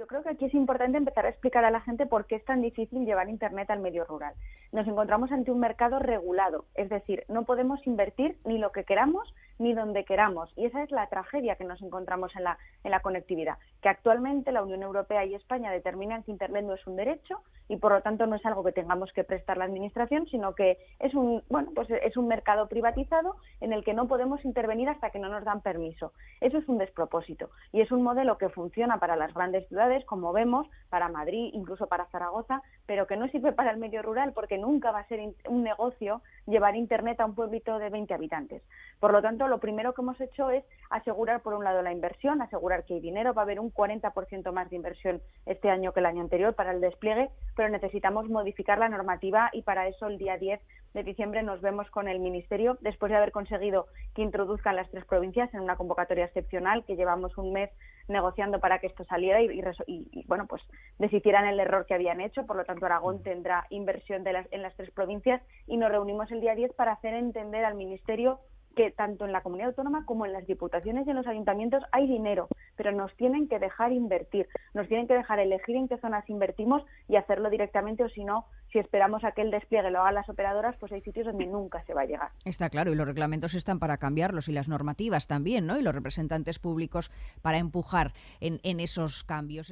Yo creo que aquí es importante empezar a explicar a la gente por qué es tan difícil llevar Internet al medio rural. Nos encontramos ante un mercado regulado, es decir, no podemos invertir ni lo que queramos ni donde queramos. Y esa es la tragedia que nos encontramos en la, en la conectividad, que actualmente la Unión Europea y España determinan que Internet no es un derecho y por lo tanto no es algo que tengamos que prestar la Administración, sino que es un, bueno, pues es un mercado privatizado en el que no podemos intervenir hasta que no nos dan permiso. Eso es un despropósito y es un modelo que funciona para las grandes ciudades, como vemos, para Madrid, incluso para Zaragoza, pero que no sirve para el medio rural porque nunca va a ser un negocio llevar Internet a un pueblito de 20 habitantes. Por lo tanto, lo primero que hemos hecho es asegurar, por un lado, la inversión, asegurar que hay dinero, va a haber un 40% más de inversión este año que el año anterior para el despliegue, pero necesitamos modificar la normativa y para eso el día 10 de diciembre nos vemos con el Ministerio, después de haber conseguido que introduzcan las tres provincias en una convocatoria excepcional, que llevamos un mes negociando para que esto saliera y, bueno, pues deshicieran el error que habían hecho. Por lo tanto, Aragón tendrá inversión de las, en las tres provincias y nos reunimos el día 10 para hacer entender al Ministerio que tanto en la comunidad autónoma como en las diputaciones y en los ayuntamientos hay dinero, pero nos tienen que dejar invertir, nos tienen que dejar elegir en qué zonas invertimos y hacerlo directamente o si no, si esperamos a que el despliegue lo hagan las operadoras, pues hay sitios donde nunca se va a llegar. Está claro, y los reglamentos están para cambiarlos y las normativas también, ¿no? Y los representantes públicos para empujar en, en esos cambios.